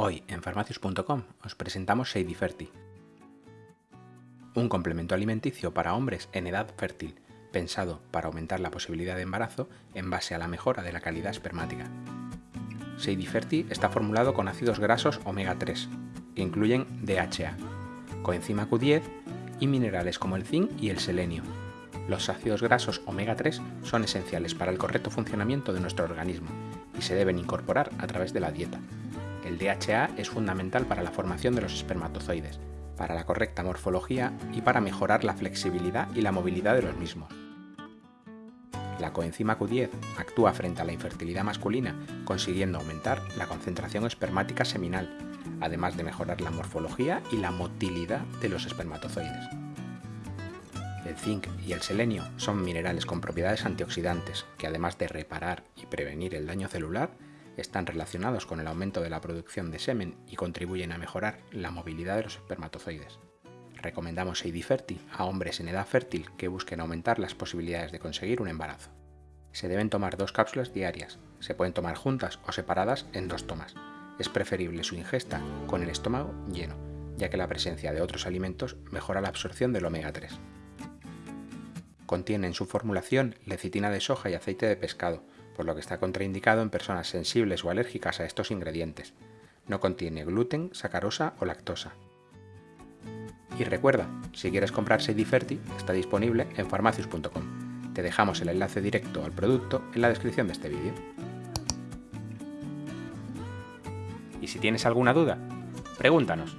Hoy en farmacius.com os presentamos Seidiferti, un complemento alimenticio para hombres en edad fértil, pensado para aumentar la posibilidad de embarazo en base a la mejora de la calidad espermática. Seidiferti está formulado con ácidos grasos omega 3, que incluyen DHA, coenzima Q10 y minerales como el zinc y el selenio. Los ácidos grasos omega 3 son esenciales para el correcto funcionamiento de nuestro organismo y se deben incorporar a través de la dieta. El DHA es fundamental para la formación de los espermatozoides, para la correcta morfología y para mejorar la flexibilidad y la movilidad de los mismos. La coenzima Q10 actúa frente a la infertilidad masculina, consiguiendo aumentar la concentración espermática seminal, además de mejorar la morfología y la motilidad de los espermatozoides. El zinc y el selenio son minerales con propiedades antioxidantes que además de reparar y prevenir el daño celular, están relacionados con el aumento de la producción de semen y contribuyen a mejorar la movilidad de los espermatozoides. Recomendamos Seidiferti a hombres en edad fértil que busquen aumentar las posibilidades de conseguir un embarazo. Se deben tomar dos cápsulas diarias, se pueden tomar juntas o separadas en dos tomas. Es preferible su ingesta con el estómago lleno, ya que la presencia de otros alimentos mejora la absorción del omega 3. Contiene en su formulación lecitina de soja y aceite de pescado, por lo que está contraindicado en personas sensibles o alérgicas a estos ingredientes. No contiene gluten, sacarosa o lactosa. Y recuerda, si quieres comprar Seidiferti, está disponible en farmacius.com. Te dejamos el enlace directo al producto en la descripción de este vídeo. Y si tienes alguna duda, pregúntanos.